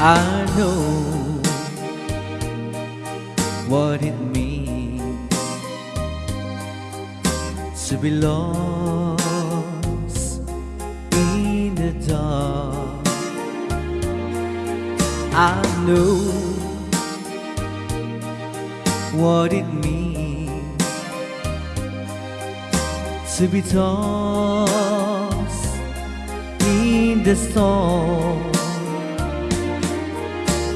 I know what it means to be lost in the dark. I know what it means to be tossed in the storm.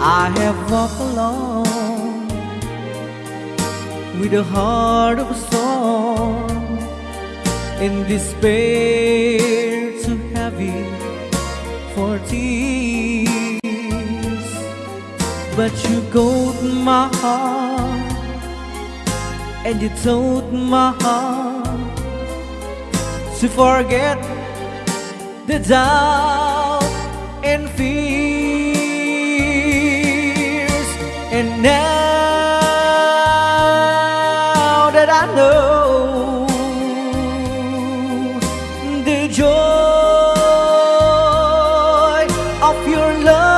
I have walked alone with a heart of a storm in despair too heavy for tears. But you got my heart and you told my heart to forget the doubt and fears. Now that I know the joy of your love,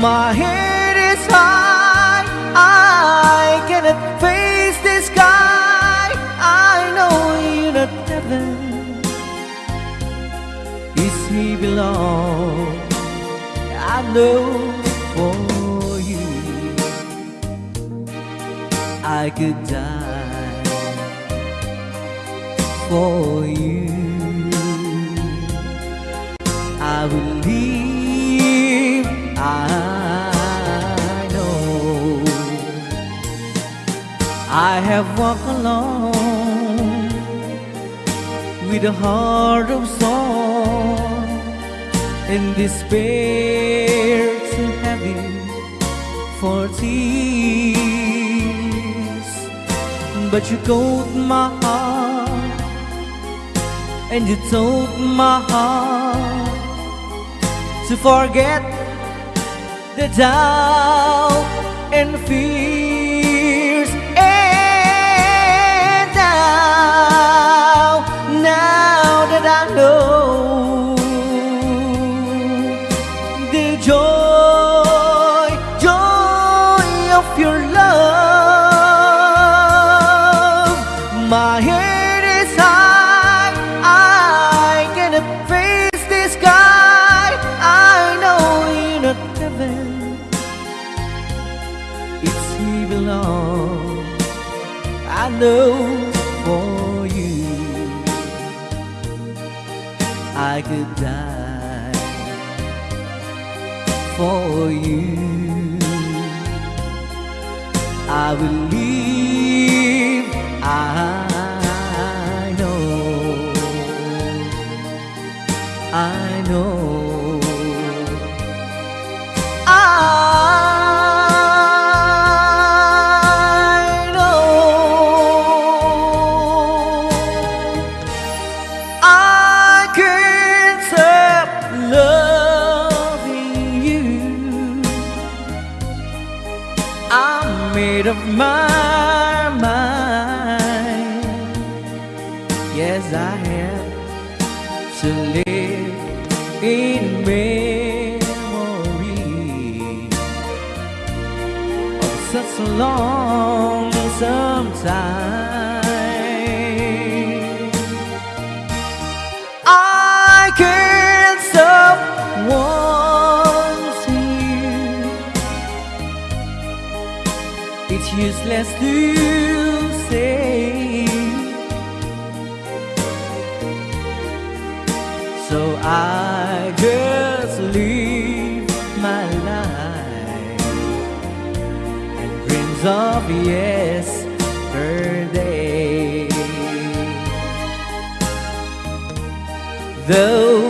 my head is high. I cannot face the sky. I know you're not heaven. Is he belong? I know for you I will leave I know I have walked alone with a heart of song in despair too heavy for tears. But you called my heart and you told my heart to forget the doubt and fears. And now, now that I know know I'm of my mind. Yes, I have to live in memory of such a long time. To say. So I just live my life and dreams of yesterday. Those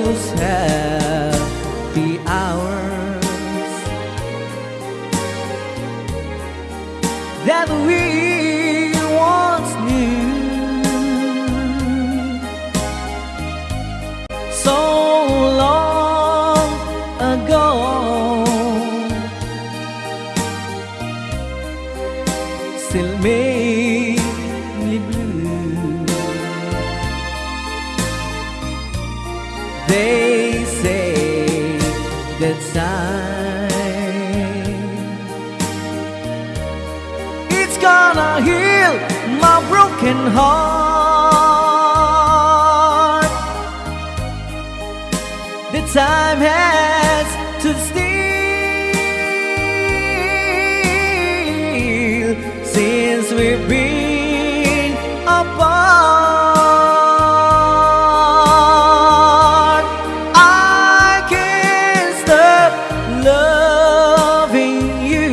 broken heart. The time has to steal since we've been apart. I can't stop loving you.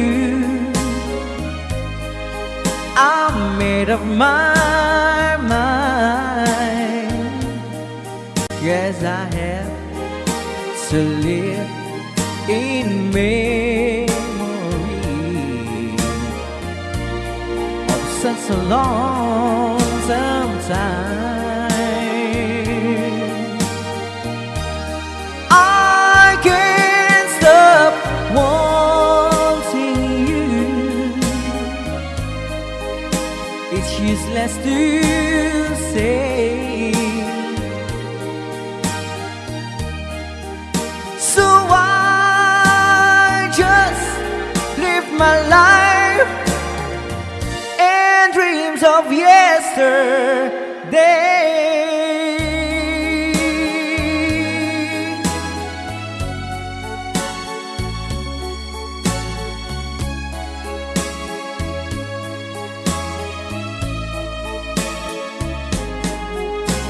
I'm made up my to live in memory of such a long time. Of yesterday.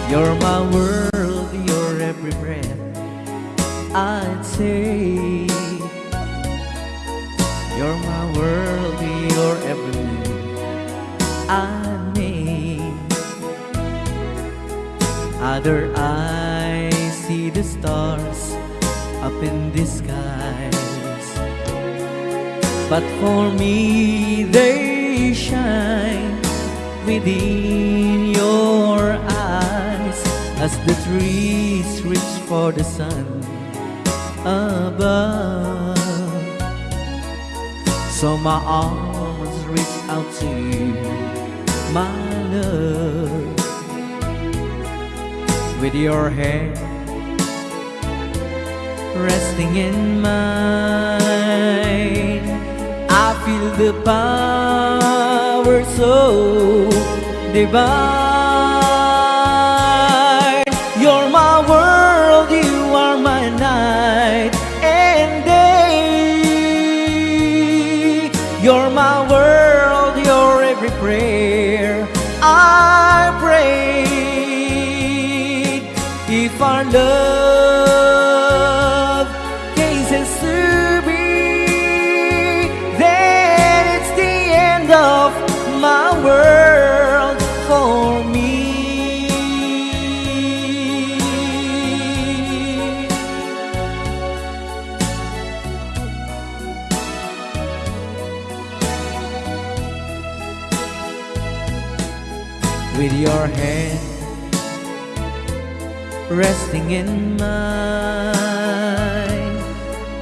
You're my world, Other eyes see the stars up in the skies, but for me they shine within your eyes as the trees reach for the sun above. So my arms reach out to you, my love, with your hand resting in mine. I feel the power so divine. Love resting in mine.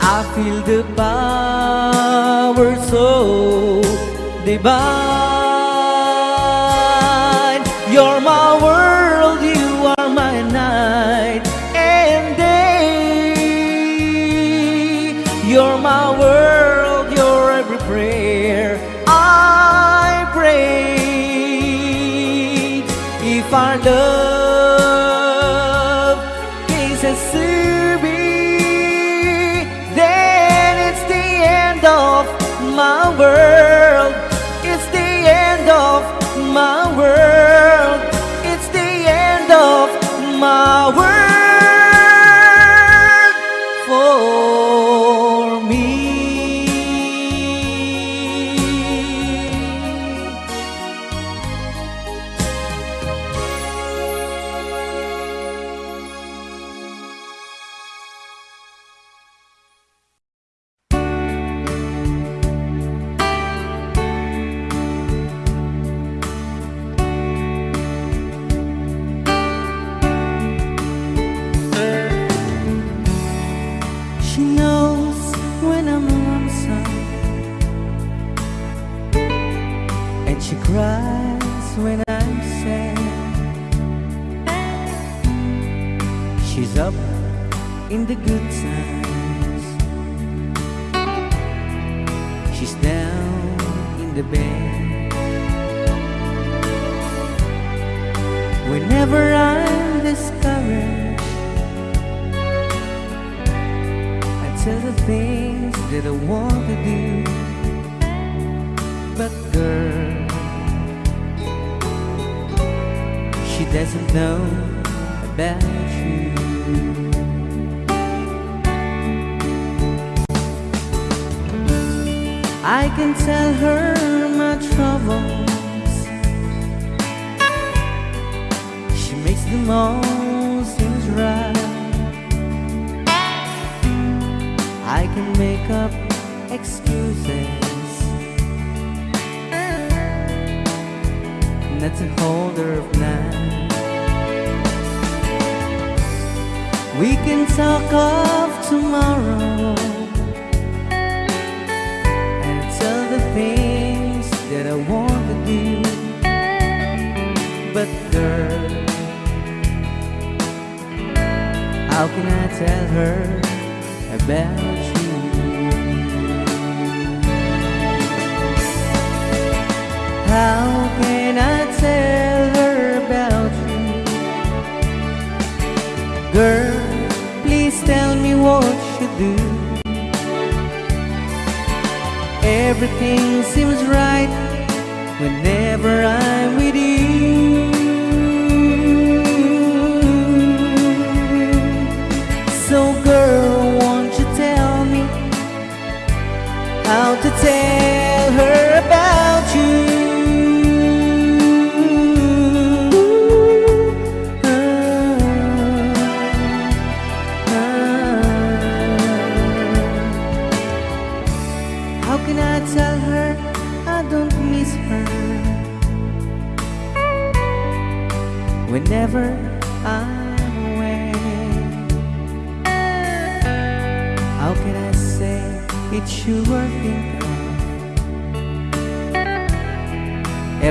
I feel the power so divine. You're my world, you are my night and day. You're my world, your every prayer I pray. If our love do Everything seems right whenever I'm with you.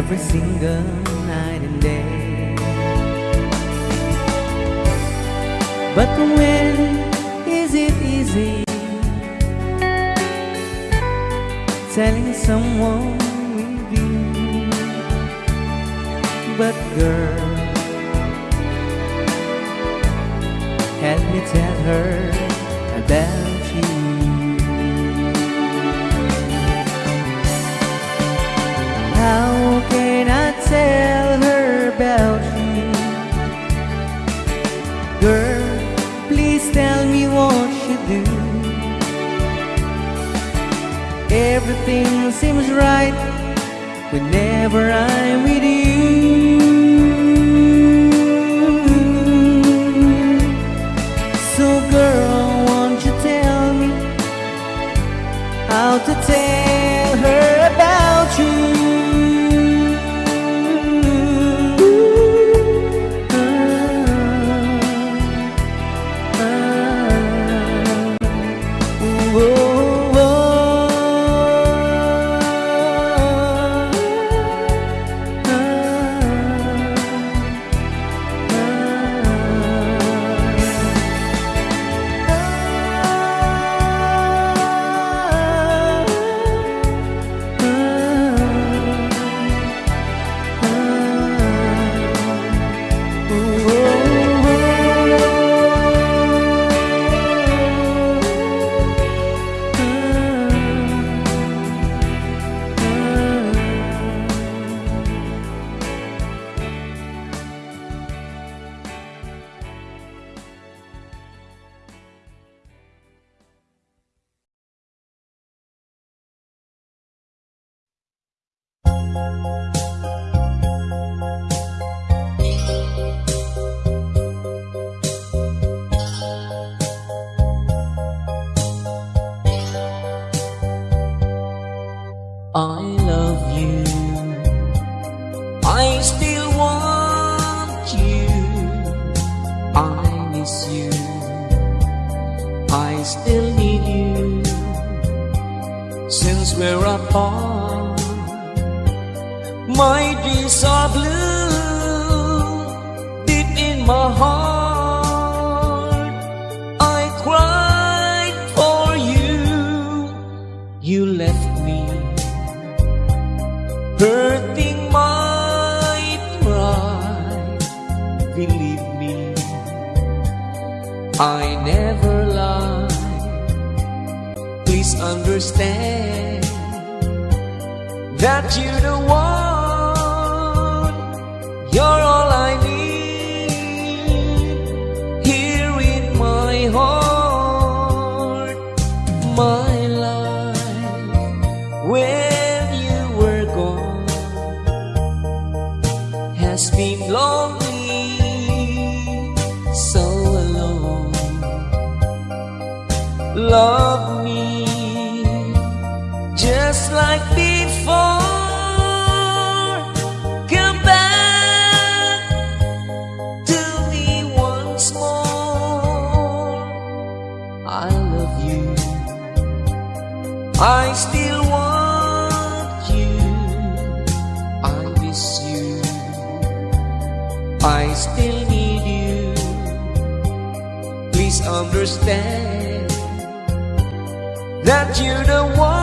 every single night and day. But when is it easy Telling someone we've But girl Help me tell her everything seems right whenever I'm with you. So girl, won't you tell me how to believe me, I never lie. Please understand that you're the one. You're love me just like before. Come back to me once more. I love you. I you the one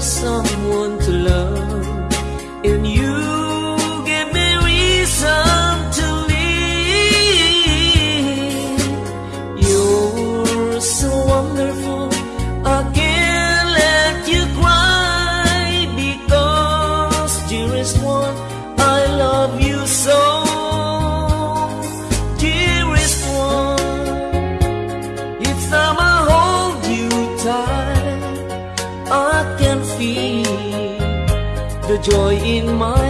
someone to love. joy in my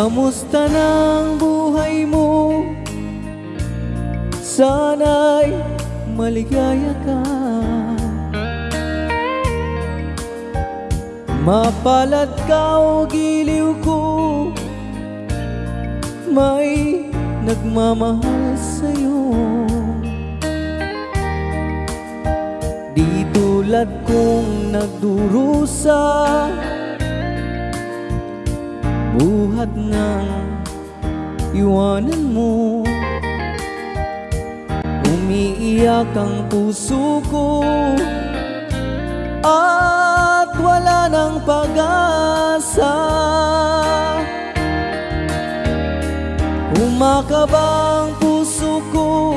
Kamusta ng buhay mo? Sana'y maligaya ka Mapalad ka o giliw ko May nagmamahal sa'yo Di tulad kong nagdurusa Di kong nagdurusa buhat ng iwanan mo. Umiiyak ang puso ko. At wala ng pag-asa. Umakaba ang puso ko.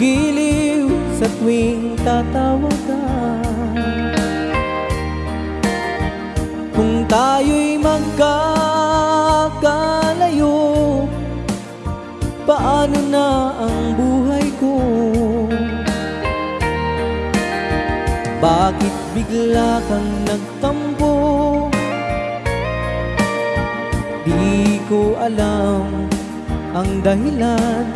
Giliw sa tuwing tatawa ka Kung tayo magkakalayo Paano na ang buhay ko? Bakit bigla kang nagtampo? Di ko alam ang dahilan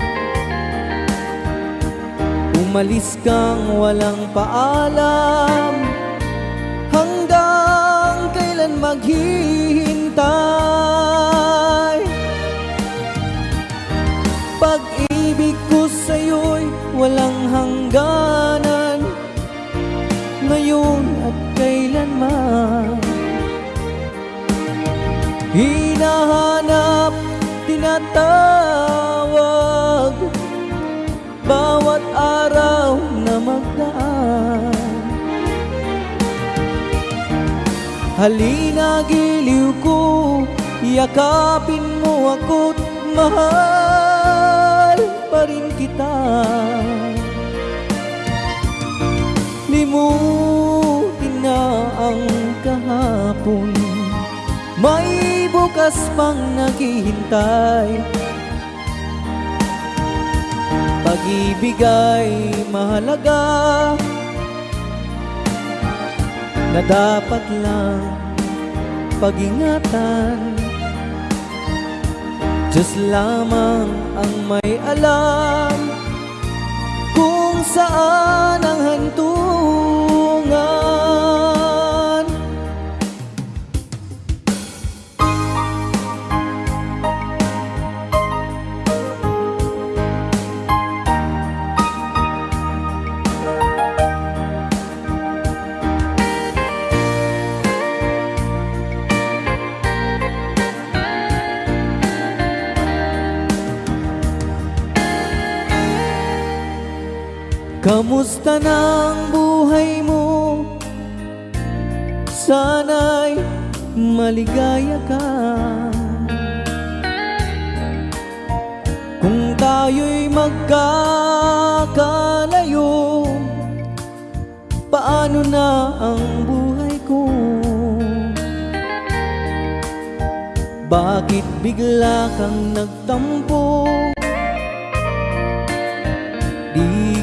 Umalis kang walang paalam Hanggang kailan maghihintay pag-ibig ko sa'yo'y walang hangganan. Ngayon at kailanman Hinahanap, tinatawag. Bawat araw na magdaan Halina giliw ko, yakapin mo ako't mahal pa rin kita. Limutin na ang kahapon. May bukas pang naghihintay. Pag-ibig ay mahalaga Na dapat lang pag-ingatan. Diyos lamang ang may alam Kung saan ang hantungan Kamusta ng buhay mo? Sana'y maligaya ka Kung tayo'y magkakalayo Paano na ang buhay ko? Bakit bigla kang nagtampo?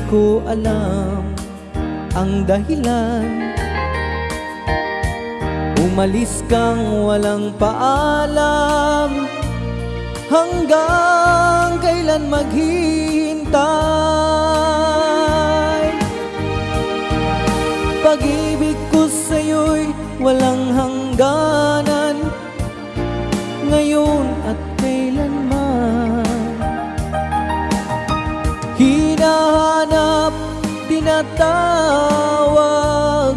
Ko alam ang dahilan. Umalis kang walang paalam Hanggang kailan maghihintay. Pag-ibig ko sa'yo'y walang hangganan tinatawag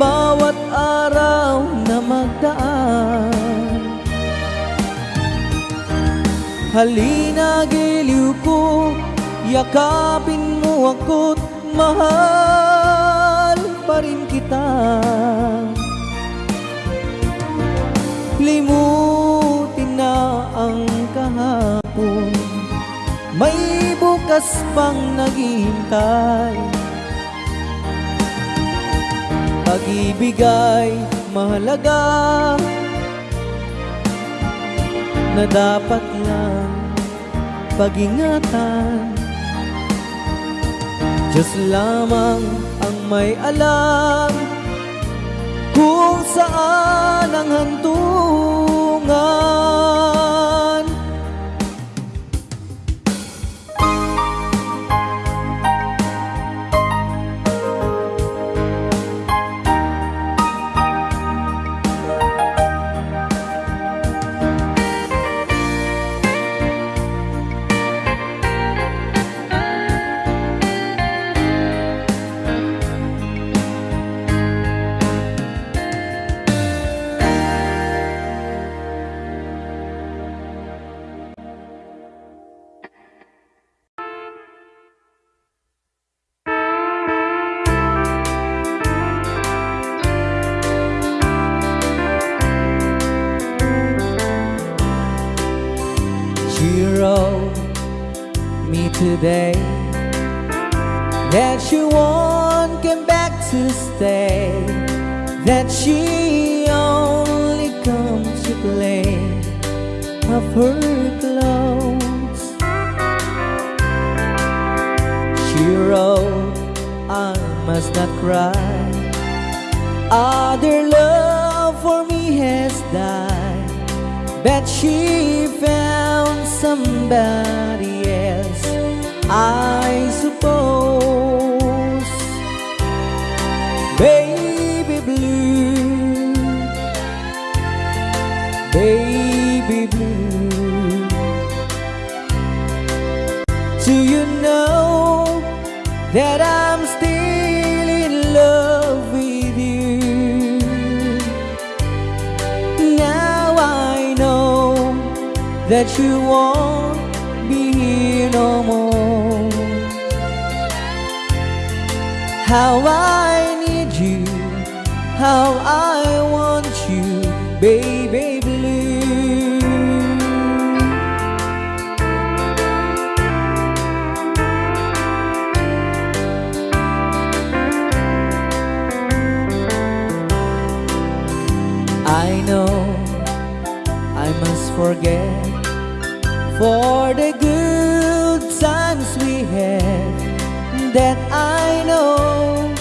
Bawat araw na magdaan. Halina giliw ko, yakapin mo ako't mahal pa rin kita. Limutin na ang kahapon. May bukas pang naghihintay? Pag-ibig ay mahalaga Na dapat lang pag-ingatan. Diyos lamang ang may alam Kung saan ang hantungan not cry. Other love for me has died. that she found somebody else, I suppose. Baby blue, baby blue. Do you know that I'm that you won't be here no more. How I need you, how I want you, baby blue. I know I must forget for the good times we had that I know,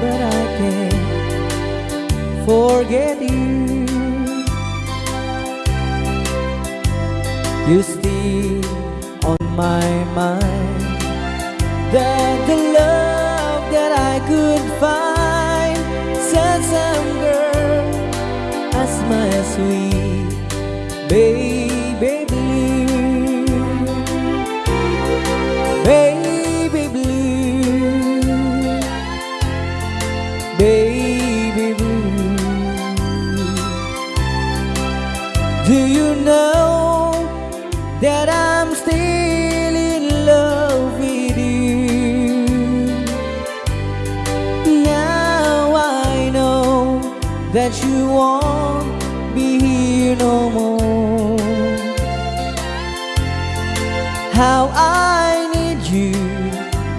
but I can't forget you. You still on my mind. That the love that I could find, said some girl as my sweet baby Do you know that I'm still in love with you? Now I know that you won't be here no more. How I need you,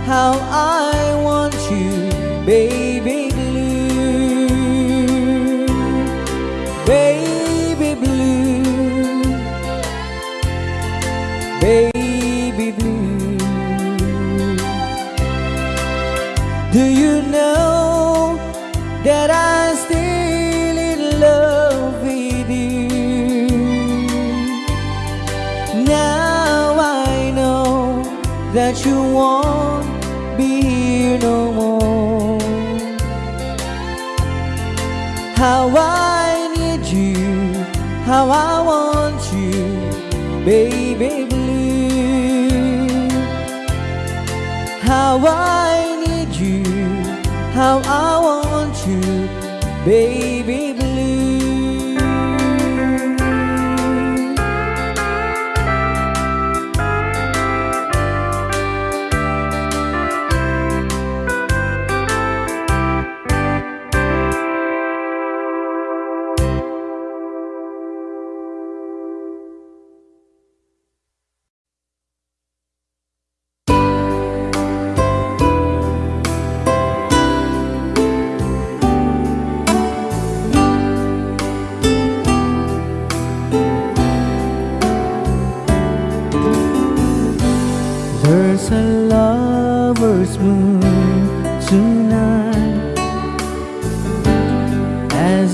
how I baby blue. How I need you, how I want you, baby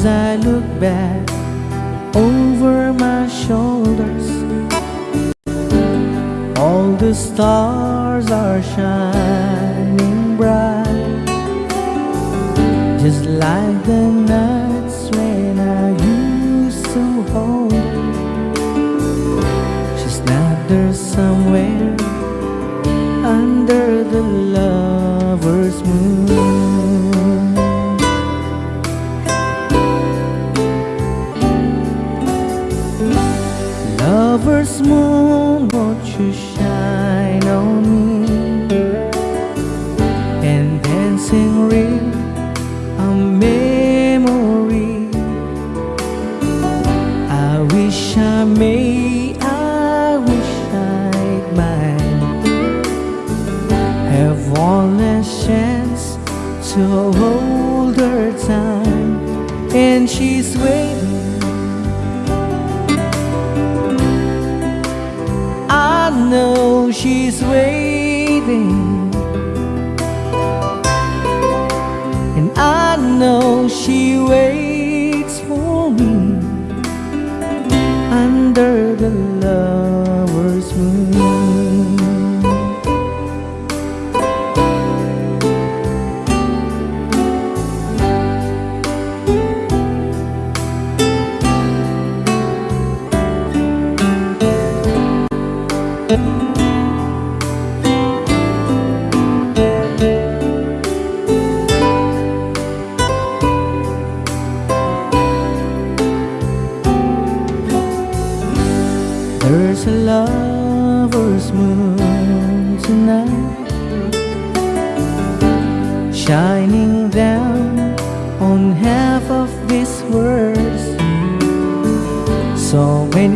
As I look back over my shoulders. All the stars are shining bright Just like the nights when I used to hold. She's not there somewhere under the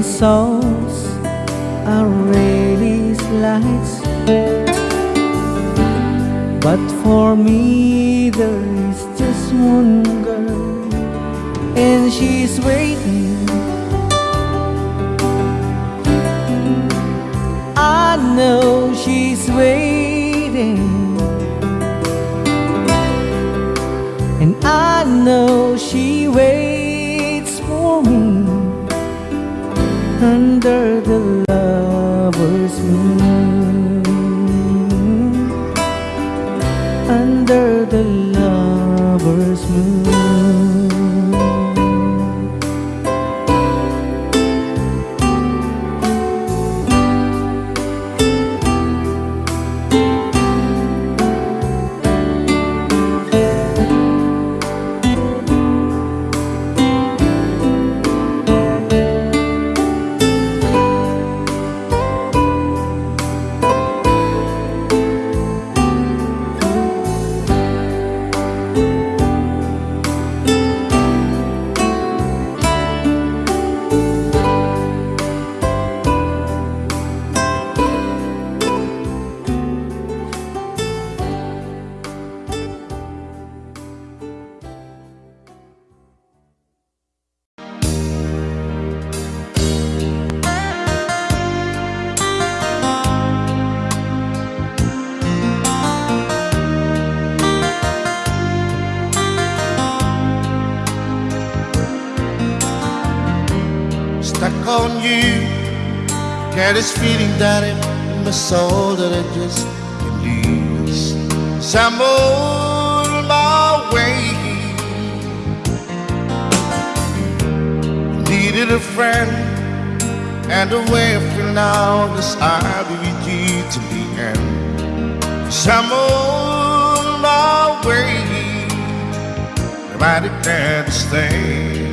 Souls are really lights But for me there is just one girl And she's waiting. I know she's waiting. And I know Under stuck on you. Get this feeling down in my soul that I just can't lose. So I'm on my way. Needed a friend, and the way I feel now is I'll be with you to the end. So I'm on my way. I declare to stay.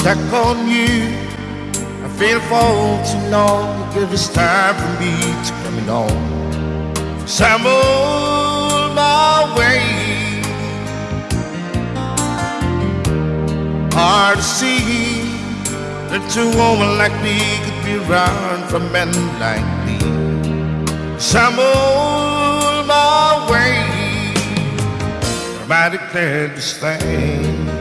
Stuck on you. I feel for too long. Give it's time for me to coming on. So my way. Hard to see that two women like me could be around for men like me. So my way. I declared to stay.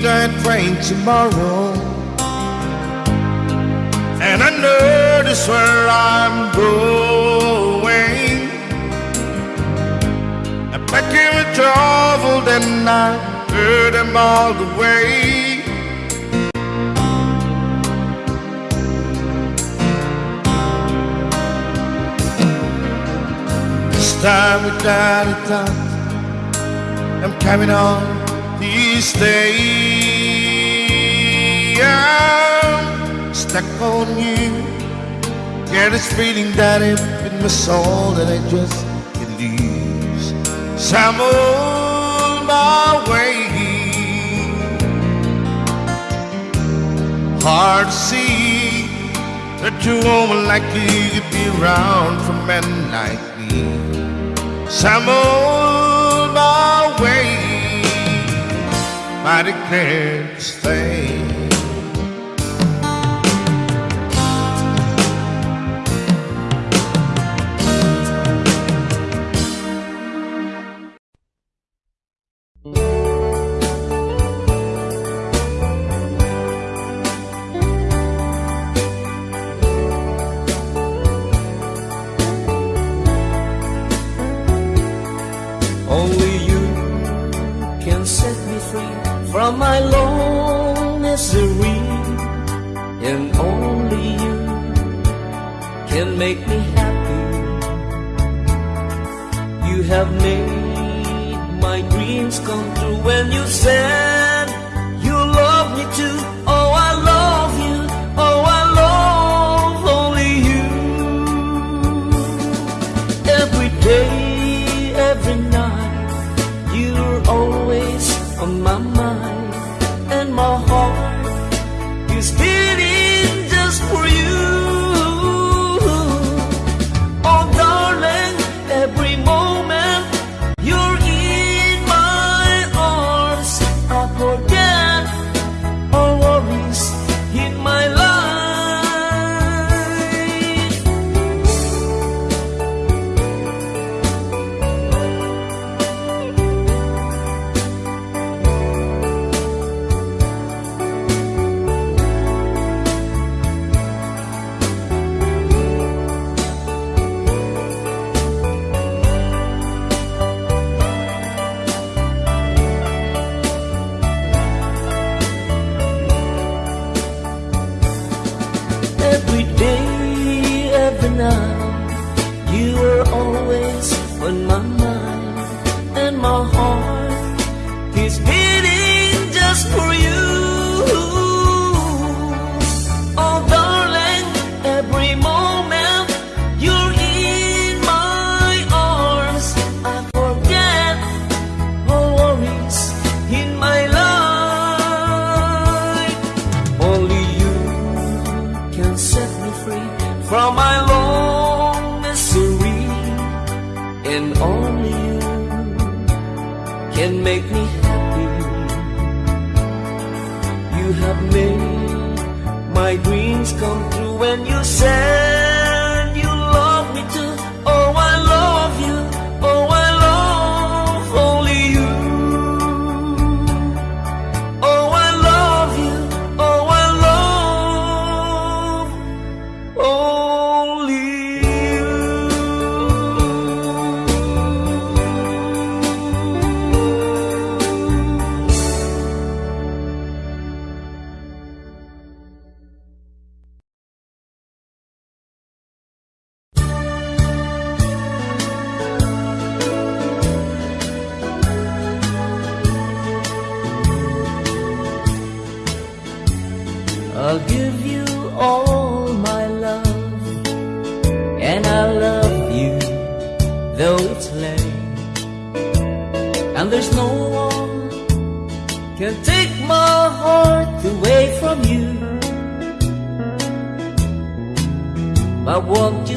Midnight train tomorrow. And I this where I'm going. I pack in with travel, then I heard them all the way. This time without a doubt. I'm carrying on days. I'm stuck on you. Get this feeling that in my soul that I just can't lose. So I'm on my way. Hard to see that you woman like you could be around for men like me. So I'm I to stay. I want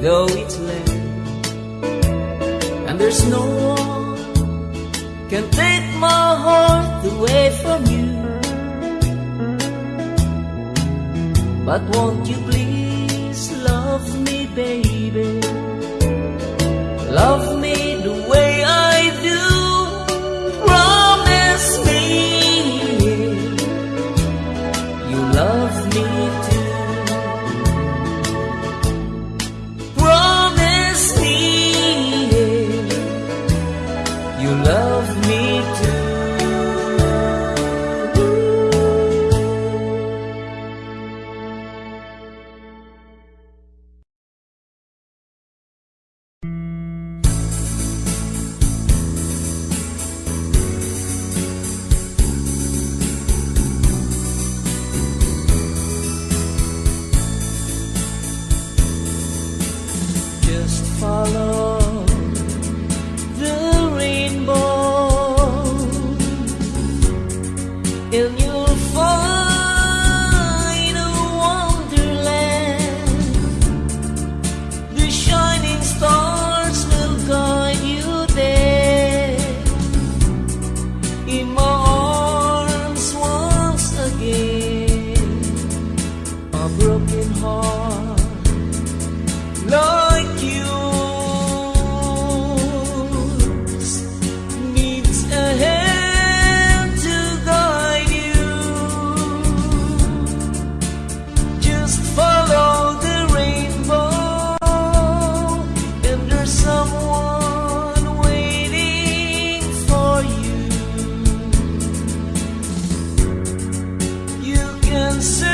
though it's late and there's no one can take my heart away from you. But won't you please love me baby? Love me search